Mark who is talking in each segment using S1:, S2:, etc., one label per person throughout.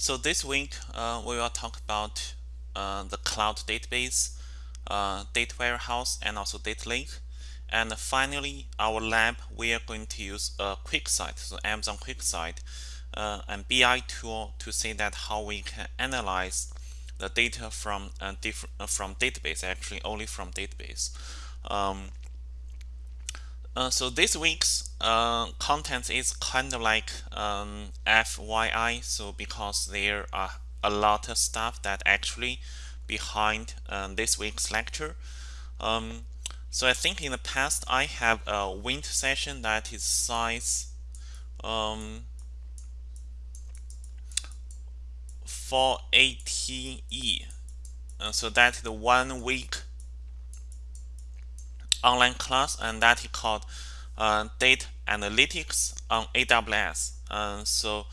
S1: So this week uh, we will talk about uh, the cloud database, uh, data warehouse, and also data lake. And finally, our lab we are going to use a QuickSight, so Amazon QuickSight, uh, and BI tool to see that how we can analyze the data from uh, different uh, from database, actually only from database. Um, uh, so this week's uh, content is kind of like um, FYI. So because there are a lot of stuff that actually behind uh, this week's lecture. Um, so I think in the past I have a winter session that is size um, 480E. Uh, so that is the one week online class and that is called uh, data analytics on AWS. Uh, so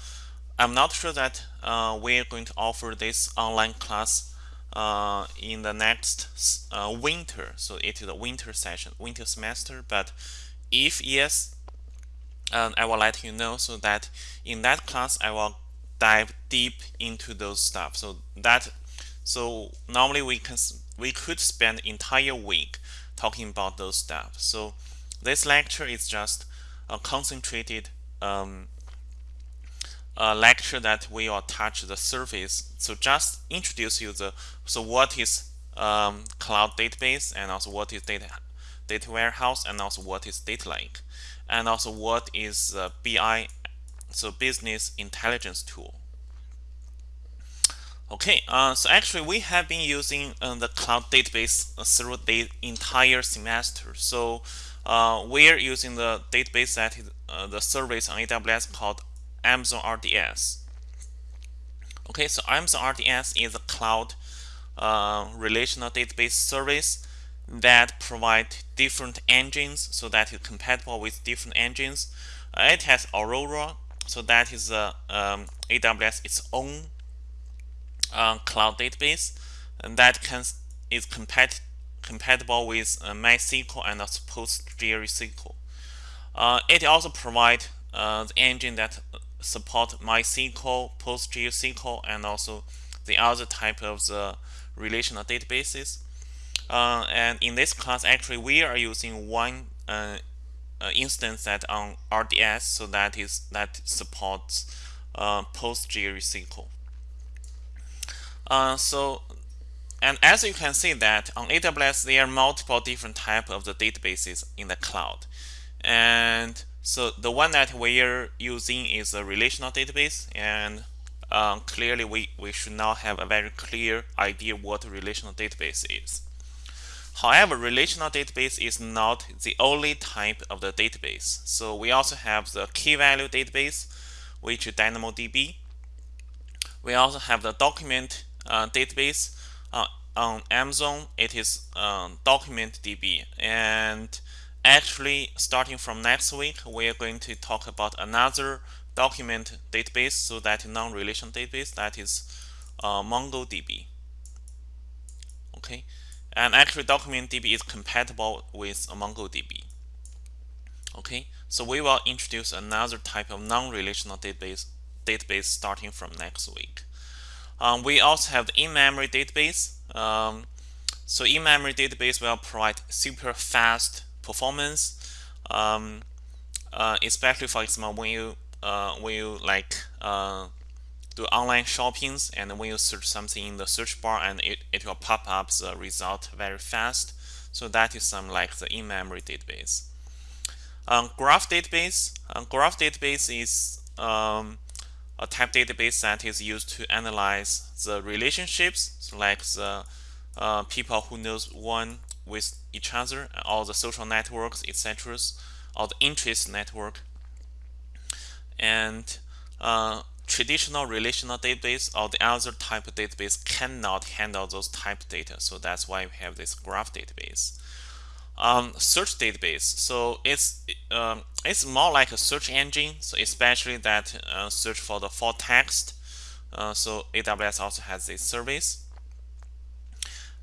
S1: I'm not sure that uh, we're going to offer this online class uh, in the next uh, winter. So it is a winter session, winter semester. But if yes, um, I will let you know so that in that class I will dive deep into those stuff. So that so normally we can we could spend entire week talking about those stuff. So this lecture is just a concentrated um, a lecture that we will touch the surface. So just introduce you the so what is um, cloud database and also what is data data warehouse and also what is data lake and also what is uh, BI so business intelligence tool. Okay, uh, so actually we have been using uh, the cloud database through the entire semester. So uh, we're using the database that is uh, the service on AWS called Amazon RDS. Okay, so Amazon RDS is a cloud uh, relational database service that provide different engines so that is compatible with different engines. Uh, it has Aurora, so that is um, AWS its own uh, cloud database and that can is compat compatible with uh, MySQL and PostgreSQL. Uh, it also provides uh, the engine that support MySQL, PostgreSQL, and also the other type of the relational databases. Uh, and in this class, actually, we are using one uh, instance that on RDS, so that is that supports PostgreSQL. Uh, so, and as you can see that on AWS, there are multiple different type of the databases in the cloud. And so the one that we are using is a relational database. And um, clearly, we, we should now have a very clear idea what a relational database is. However, relational database is not the only type of the database. So we also have the key value database, which is DynamoDB. We also have the document database uh, on Amazon, it is um, DocumentDB. And actually, starting from next week, we are going to talk about another document database, so that non-relation database, that is uh, MongoDB. Okay, and actually, DocumentDB is compatible with MongoDB. Okay, so we will introduce another type of non-relational database database starting from next week. Um, we also have in-memory database. Um, so in-memory database will provide super fast performance, um, uh, especially for example when you uh, when you like uh, do online shoppings and when you search something in the search bar and it, it will pop up the result very fast. So that is some like the in-memory database. Um, graph database. Um, graph database is um, a type database that is used to analyze the relationships, so like the uh, people who knows one with each other, all the social networks, etc., or the interest network. And uh, traditional relational database or the other type of database cannot handle those type data. So that's why we have this graph database um, search database. So it's um, it's more like a search engine. So especially that uh, search for the full text. Uh, so AWS also has this service.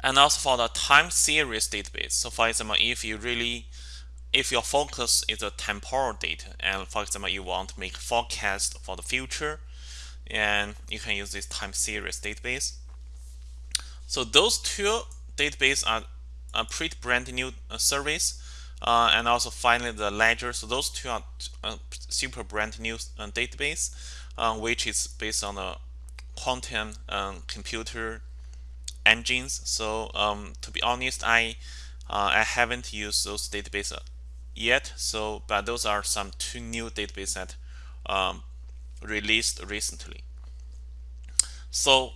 S1: And also for the time series database. So for example, if you really if your focus is a temporal data, and for example, you want to make forecast for the future, and you can use this time series database. So those two databases are a pretty brand new uh, service. Uh, and also finally the ledger. So those two are uh, super brand new database which is based on the quantum um, computer engines. So um, to be honest I uh, I haven't used those databases yet. So but those are some two new databases that um, released recently. So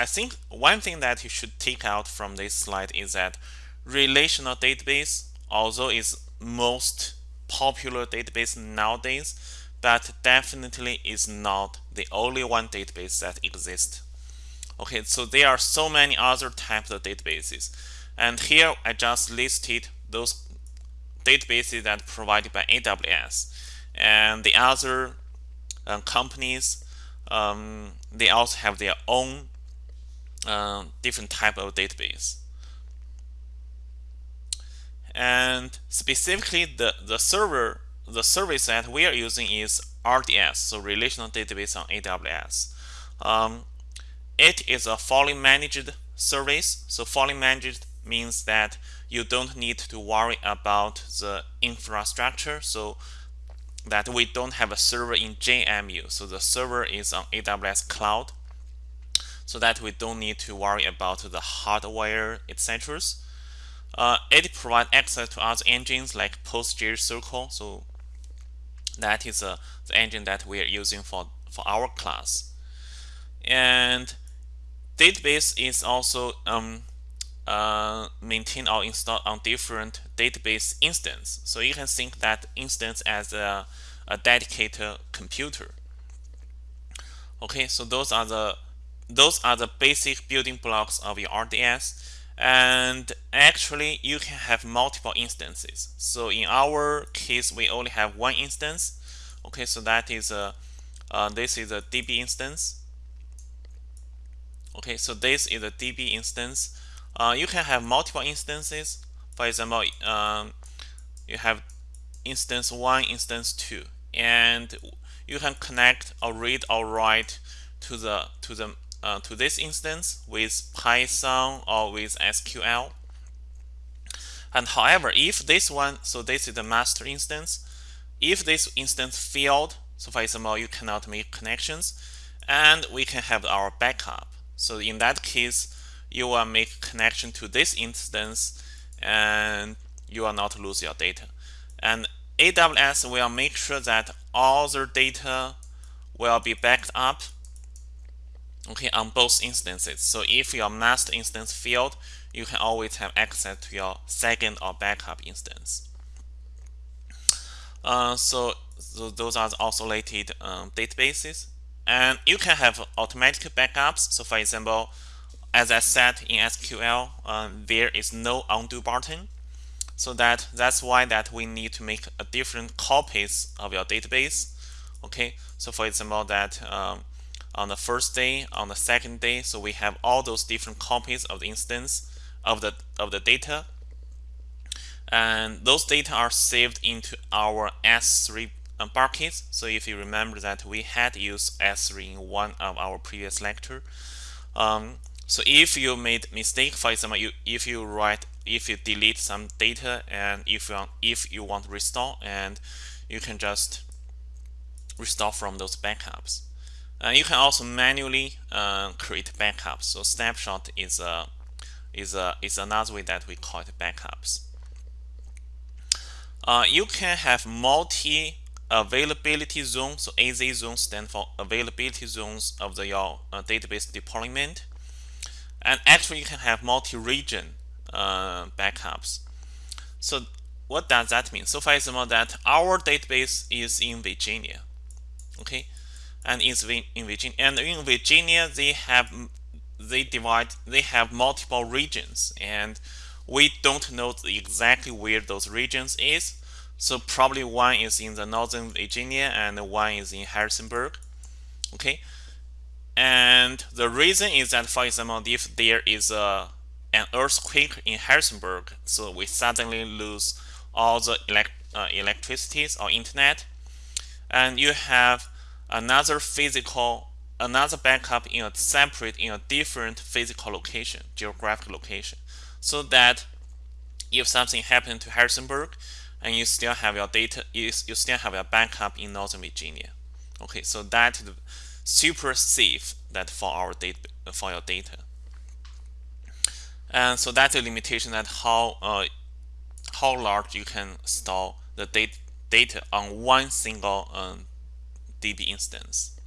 S1: I think one thing that you should take out from this slide is that relational database although is most popular database nowadays but definitely is not the only one database that exists. Okay so there are so many other types of databases. And here I just listed those databases that provided by AWS and the other uh, companies um, they also have their own uh, different type of database. And specifically the the server the service that we are using is RDS so relational database on AWS um, it is a fully managed service so fully managed means that you don't need to worry about the infrastructure so that we don't have a server in JMU so the server is on AWS cloud so that we don't need to worry about the hardware etc uh, it provides access to other engines like PostgreSQL so that is uh, the engine that we are using for for our class and database is also um, uh, maintain or installed on different database instance. So you can think that instance as a, a dedicated computer. Okay, so those are the those are the basic building blocks of your RDS. And actually, you can have multiple instances. So in our case, we only have one instance. Okay, so that is a uh, this is a DB instance. Okay, so this is a DB instance uh, you can have multiple instances. For example, um, you have instance 1, instance 2, and you can connect or read or write to the to the uh, to this instance with Python or with SQL. And however, if this one, so this is the master instance, if this instance failed, so for example, you cannot make connections, and we can have our backup. So in that case, you will make connection to this instance and you will not lose your data. And AWS will make sure that all the data will be backed up okay, on both instances. So if your master instance failed, you can always have access to your second or backup instance. Uh, so, so, those are the isolated um, databases. And you can have automatic backups. So for example, as I said in SQL, um, there is no undo button. So that that's why that we need to make a different copies of your database. Okay, so for example, that um, on the first day, on the second day, so we have all those different copies of the instance of the of the data, and those data are saved into our S3 buckets. So if you remember that we had used S3 in one of our previous lecture. Um, so if you made mistake, for example, you, if you write, if you delete some data and if you want, if you want to restore, and you can just restore from those backups. And you can also manually uh, create backups. So snapshot is a is a is another way that we call it backups. Uh, you can have multi availability zones. So AZ zones stand for availability zones of the your uh, database deployment. And actually, you can have multi-region uh, backups. So what does that mean? So for example, that our database is in Virginia, okay, and is in Virginia, and in Virginia they have they divide they have multiple regions, and we don't know exactly where those regions is. So probably one is in the northern Virginia and one is in Harrisonburg, okay. And the reason is that, for example, if there is a an earthquake in Harrisonburg, so we suddenly lose all the elect, uh, electricity or internet, and you have another physical another backup in a separate in a different physical location, geographic location, so that if something happened to Harrisonburg, and you still have your data, you, you still have your backup in Northern Virginia. Okay, so that is super safe that for our data for your data. And so that's a limitation that how uh, how large you can store the data data on one single um, DB instance.